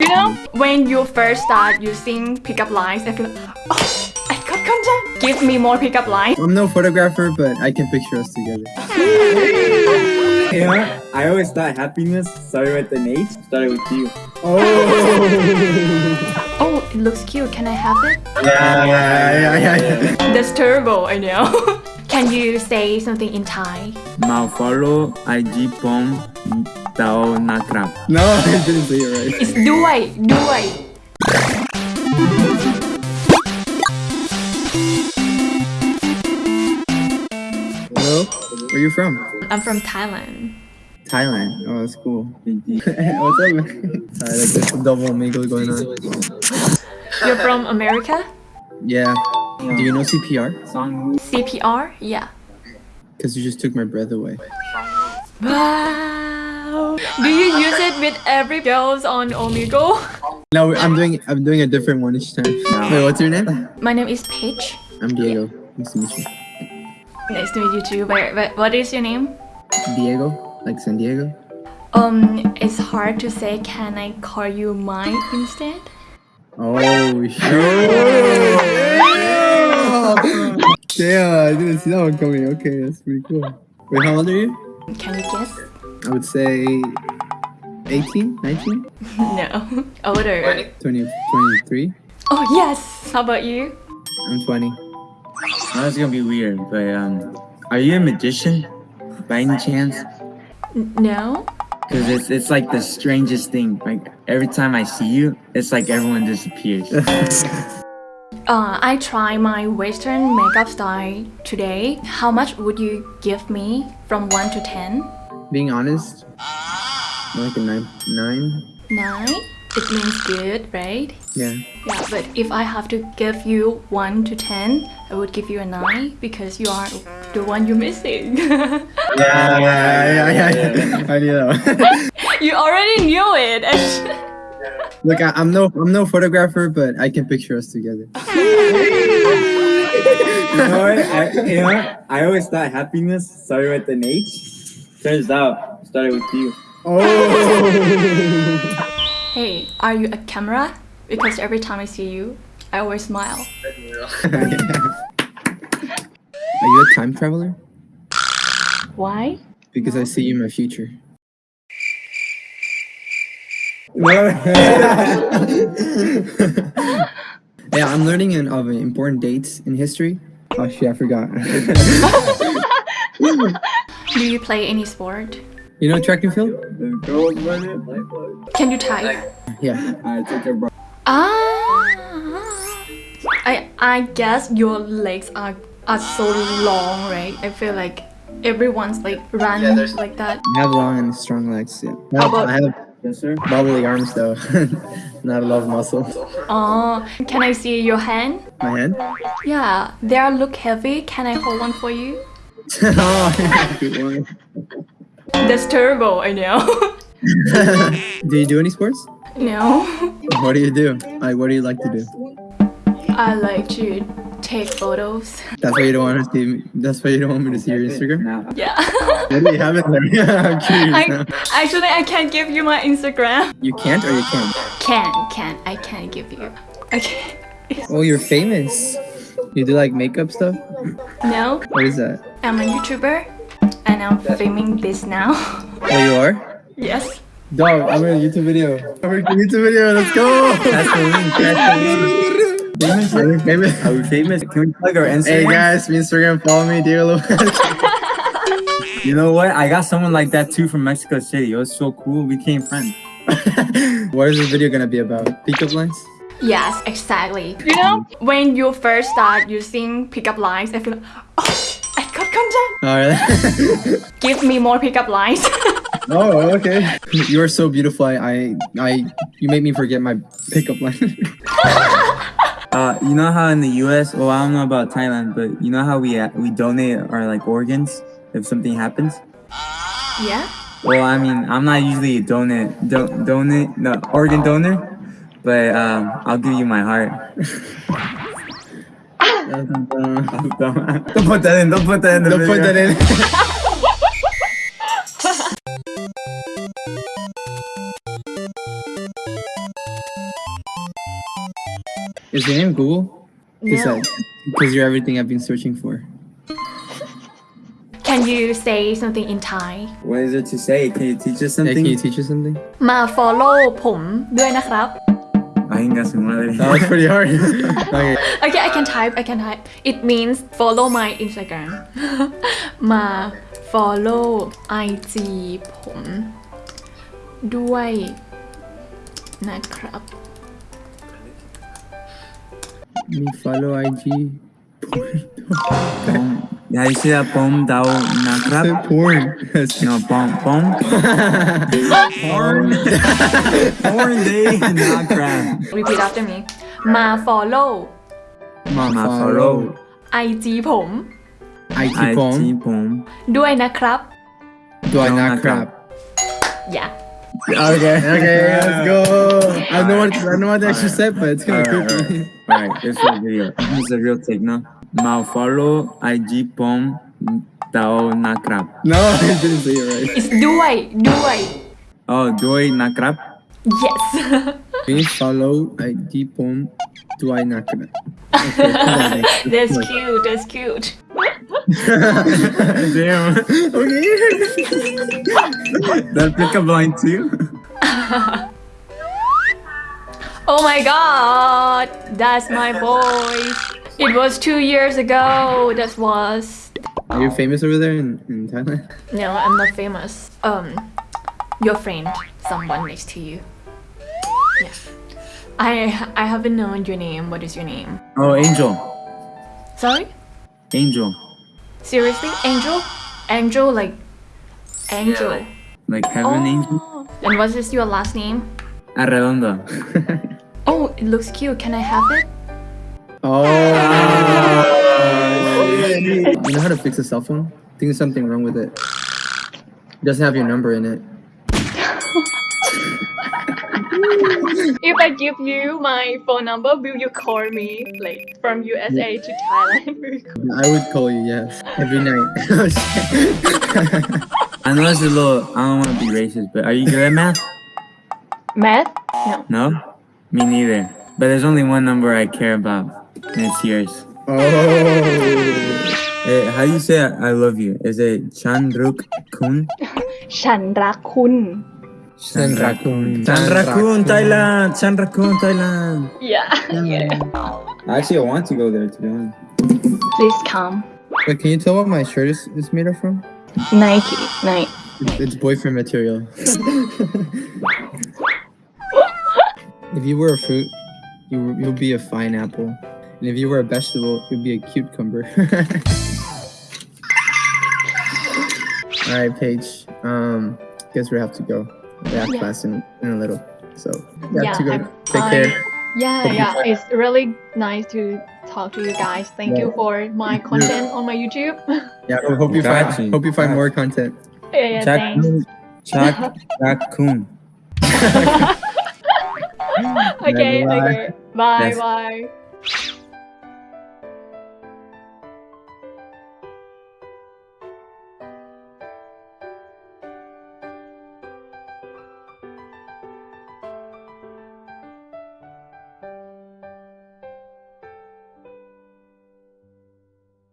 You know, when you first start using pickup lines, I feel like, oh, I got content. Give me more pickup lines. I'm no photographer, but I can picture us together. You know. I always thought happiness started with an H, started with you. Oh, Oh, it looks cute. Can I have it? yeah, yeah, yeah, yeah. That's terrible, I know. Can you say something in Thai? Mao follow IG pom tao nakrap. No, I didn't say it right. It's duai, duai. Hello, where are you from? I'm from Thailand. Thailand. Oh, that's cool. What's up, man? Sorry, like, there's double mingle going on. You're from America? Yeah. Do you know CPR? Song CPR? Yeah. Because you just took my breath away. Wow. Do you use it with every girls on Omegle? No, I'm doing I'm doing a different one each time. Wait, what's your name? My name is Paige. I'm Diego. Nice to meet you. Nice to meet you too. But, but what is your name? Diego, like San Diego. Um, it's hard to say. Can I call you Mike instead? Oh shit! Damn, I didn't see that one coming. Okay, that's pretty cool. Wait, how old are you? Can you guess? I would say 18, 19, No. Older. 20, 23. Oh yes. How about you? I'm 20. Now it's gonna be weird, but um, are you a magician by any chance? N- no. Because it's it's like the strangest thing. Like every time I see you, it's like everyone disappears. Uh, I try my Western makeup style today. How much would you give me from one to ten? Being honest, like a nine, nine. Nine. It means good, right? Yeah. Yeah, but if I have to give you 1 to 10, I would give you a 9 because you are the one you're missing. Yeah, yeah, yeah, yeah. yeah. I knew that one. you already knew it. Look, I, I'm no, I'm no photographer, but I can picture us together. you know what? I, you know what? I always thought happiness started with an H. Turns out, it started with you. Oh. hey, are you a camera? Because every time I see you, I always smile. Are you a time traveler? Why? Because I see you in my future. Yeah, I'm learning in, of important dates in history. Oh shit, I forgot. Do you play any sport? you know track and field? The girls run it like what? Can you type? Yeah. I took a bro. Ah, I I guess your legs are are so long, right? I feel like everyone's like run like that. I have long and strong legs. Yeah. I How about- I have Yes, sir. bubbly arms though. Not a lot of muscle. Oh, can I see your hand? My hand? Yeah, they are look heavy. Can I hold one for you? oh, good one. That's terrible. I know. do you do any sports? no, What do you do? Like, what do you like to do? I like to take photos. That's why you don't want to see me. That's why you don't want me to see your Instagram. Now, Yeah. What do you have in there? I'm curious I, now. actually, I can't give you my Instagram. You can't or you can? Can, can, I can't give you. Okay. Oh, you're famous. You do like makeup stuff? No, What is that? I'm a YouTuber, and I'm filming this now. Oh, you are? yes. Dog, I'm in a YouTube video. I'm in a YouTube video. Let's go. That's the link. That's the link. Famous? Are we famous? Are we famous? Can we plug our Instagram? Hey guys, Instagram, follow me, Diego Lopez. You know what? I got someone like that too from Mexico City. It was so cool. We became friends. what is this video gonna be about? Pickup lines? Yes, exactly. You know, when you first start using pickup lines, I feel like, oh, I got content. Oh, really? Give me more pickup lines. oh, okay. You are so beautiful. I, I, I, you make me forget my pickup line. Uh, you know how in the U.S. Well, I don't know about Thailand, but you know how we uh, we donate our like organs if something happens. yeah? Well, I mean, I'm not usually a donate, do, donate, no, organ donor, but um, I'll give you my heart. don't put that in. Don't put that in. The Don't put that in. Is your name Google? Because No. because you're everything I've been searching for. Can you say something in Thai What is it to say? Can you teach us Yeah, something? can you teach us something? มา follow ผมด้วยนะครับ Venga, su madre. That was pretty hard. okay. Okay I can type I can type it means follow my Instagram มา follow IG ผมด้วยนะครับ Mi follow IG porn. Guys, see that bomb down Nagrab? Say porn. no, bomb, bomb. porn. porn day Nagrab. Repeat after me. Ma follow. Ma, Ma follow. IG ผม IG ผม IG ผม ด้วยนะครับ ด้วยนะครับ Yeah. Okay. Okay. Let's go. I don't know what I don't know what I should say, but it's gonna right, cook me. All right, this is real. This is a real take, no? Malfollow IG pom tao nakrap. No, I didn't say it right. It's duai, duai. Oh, duai nakrap? Yes. Please follow IG pom duai nakrap. That's cute, that's cute. Damn. Okay. that pick a blind too. oh my god that's my voice. It was two years ago. That was. Are you famous over there in, in Thailand? No, I'm not famous. Um, your friend, someone next to you. Yeah. I I haven't known your name. What is your name? Oh, Angel. Sorry? Angel. Seriously, Angel? Angel like Angel. Like heaven angel? Oh. And what is your last name? Arredondo. Oh, it looks cute. Can I have it? Oh. you know how to fix a cell phone? I think there's something wrong with it. It doesn't have your number in it. If I give you my phone number, will you call me like from USA to Thailand? Will you call- I would call you, yes. Every night. I know it's a little, I don't want to be racist, but are you good at math? Math? No. No? Me neither. But there's only one number I care about, and it's yours. Oh. Hey, how do you say I love you? Is it Chandruk Kun? Chandrakun. Chandrakun. Chandrakun, Thailand. Chandrakun, Thailand. Yeah. yeah. I actually want to go there, to be honest. Please come. Wait, can you tell what my shirt is, is made of from? Nike. Nike. It's boyfriend material. if you were a fruit, you you'll be a fine apple. And if you were a vegetable, you'd be a cucumber. Alright, Paige. Um, guess we have to go. We have Yeah. class in, in a little. So we have Yeah, to go. I'm- Take I- care. Yeah, Hope yeah. It's really nice to talk to you guys. Thank you for my content on my YouTube. Yeah, I hope you Got find hope you find Got more content. yeah, yeah, thanks. Chak, Chakun. okay, Bye. okay. Bye, Yes. bye.